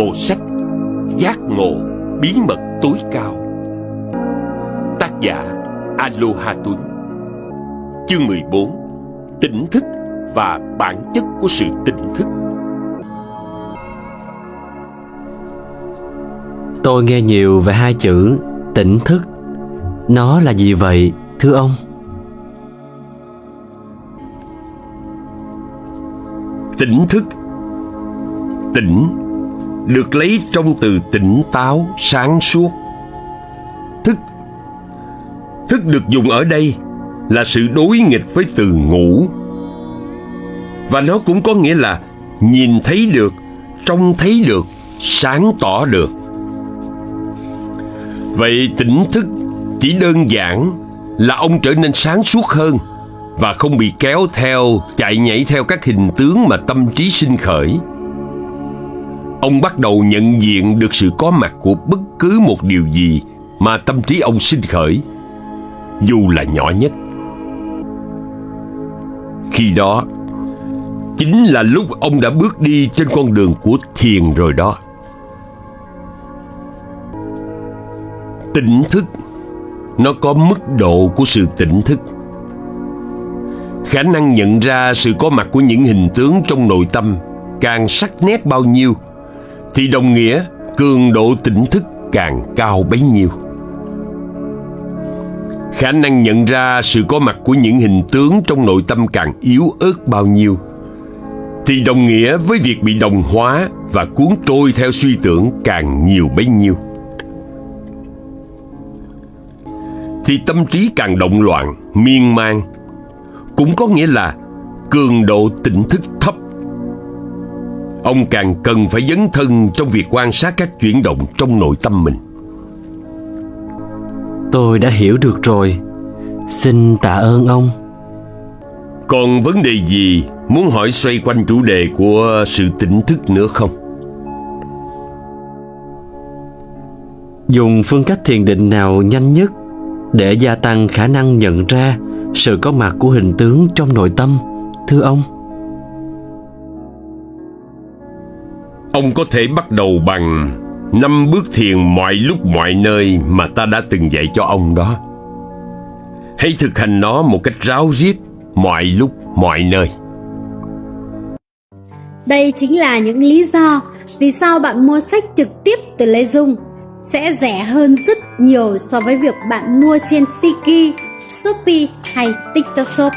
Bộ sách Giác ngộ bí mật tối cao. Tác giả Aloha Tuấn. Chương 14 Tỉnh thức và bản chất của sự tỉnh thức. Tôi nghe nhiều về hai chữ tỉnh thức. Nó là gì vậy thưa ông? Tỉnh thức Tỉnh được lấy trong từ tỉnh táo, sáng suốt. Thức Thức được dùng ở đây là sự đối nghịch với từ ngủ. Và nó cũng có nghĩa là nhìn thấy được, trông thấy được, sáng tỏ được. Vậy tỉnh thức chỉ đơn giản là ông trở nên sáng suốt hơn và không bị kéo theo, chạy nhảy theo các hình tướng mà tâm trí sinh khởi. Ông bắt đầu nhận diện được sự có mặt của bất cứ một điều gì mà tâm trí ông sinh khởi, dù là nhỏ nhất. Khi đó, chính là lúc ông đã bước đi trên con đường của thiền rồi đó. Tỉnh thức Nó có mức độ của sự tỉnh thức Khả năng nhận ra sự có mặt của những hình tướng trong nội tâm Càng sắc nét bao nhiêu thì đồng nghĩa cường độ tỉnh thức càng cao bấy nhiêu Khả năng nhận ra sự có mặt của những hình tướng trong nội tâm càng yếu ớt bao nhiêu Thì đồng nghĩa với việc bị đồng hóa và cuốn trôi theo suy tưởng càng nhiều bấy nhiêu thì tâm trí càng động loạn, miên man. Cũng có nghĩa là cường độ tỉnh thức thấp. Ông càng cần phải dấn thân trong việc quan sát các chuyển động trong nội tâm mình. Tôi đã hiểu được rồi. Xin tạ ơn ông. Còn vấn đề gì muốn hỏi xoay quanh chủ đề của sự tỉnh thức nữa không? Dùng phương cách thiền định nào nhanh nhất để gia tăng khả năng nhận ra sự có mặt của hình tướng trong nội tâm thưa ông ông có thể bắt đầu bằng năm bước thiền mọi lúc mọi nơi mà ta đã từng dạy cho ông đó. Hãy thực hành nó một cách ráo riết mọi lúc mọi nơi. Đây chính là những lý do vì sao bạn mua sách trực tiếp từ Lê Dung. Sẽ rẻ hơn rất nhiều so với việc bạn mua trên Tiki, Shopee hay TikTok Shop.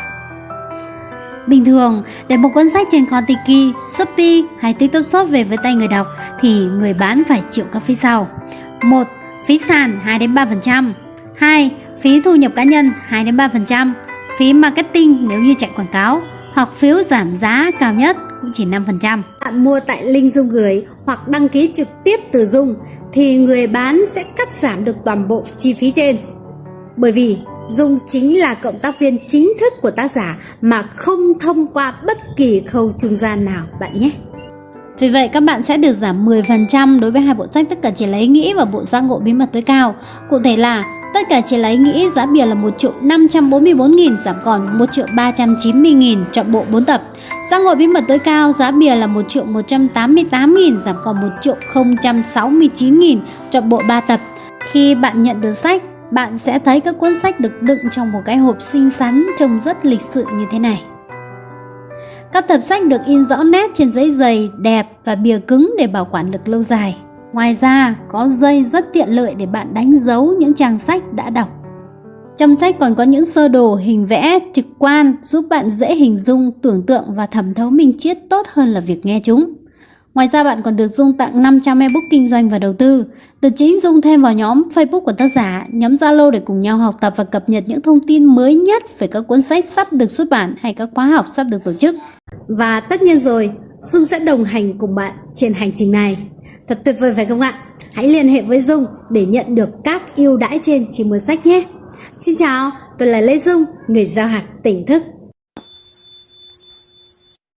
Bình thường, để một cuốn sách trên kho Shopee hay TikTok Shop về với tay người đọc thì người bán phải chịu các phí sau. 1. Phí sàn 2 đến 3%. 2. Phí thu nhập cá nhân 2 đến 3%. Phí marketing nếu như chạy quảng cáo hoặc phiếu giảm giá cao nhất cũng chỉ 5%. Bạn mua tại link Dung gửi hoặc đăng ký trực tiếp từ Dung thì người bán sẽ cắt giảm được toàn bộ chi phí trên. Bởi vì Dung chính là cộng tác viên chính thức của tác giả mà không thông qua bất kỳ khâu trung gian nào bạn nhé. Vì vậy các bạn sẽ được giảm 10% đối với hai bộ sách tất cả chỉ lấy nghĩ và bộ giác ngộ bí mật tối cao. Cụ thể là tất cả chỉ lấy nghĩ giá bìa là 1 triệu 544 nghìn giảm còn 1 triệu 390 nghìn chọn bộ 4 tập. Giác ngộ bí mật tối cao giá bìa là 1 triệu 188 nghìn giảm còn 1 triệu 069 nghìn chọn bộ 3 tập. Khi bạn nhận được sách, bạn sẽ thấy các cuốn sách được đựng trong một cái hộp xinh xắn trông rất lịch sự như thế này. Các tập sách được in rõ nét trên giấy dày, đẹp và bìa cứng để bảo quản được lâu dài. Ngoài ra, có dây rất tiện lợi để bạn đánh dấu những trang sách đã đọc. Trong sách còn có những sơ đồ hình vẽ trực quan giúp bạn dễ hình dung, tưởng tượng và thẩm thấu minh triết tốt hơn là việc nghe chúng. Ngoài ra bạn còn được Dung tặng 500 ebook kinh doanh và đầu tư. Từ chính Dung thêm vào nhóm Facebook của tác giả, nhóm Zalo để cùng nhau học tập và cập nhật những thông tin mới nhất về các cuốn sách sắp được xuất bản hay các khóa học sắp được tổ chức. Và tất nhiên rồi, Dung sẽ đồng hành cùng bạn trên hành trình này. Thật tuyệt vời phải không ạ? Hãy liên hệ với Dung để nhận được các ưu đãi trên chỉ mua sách nhé. Xin chào, tôi là Lê Dung, người giao hạt tỉnh thức.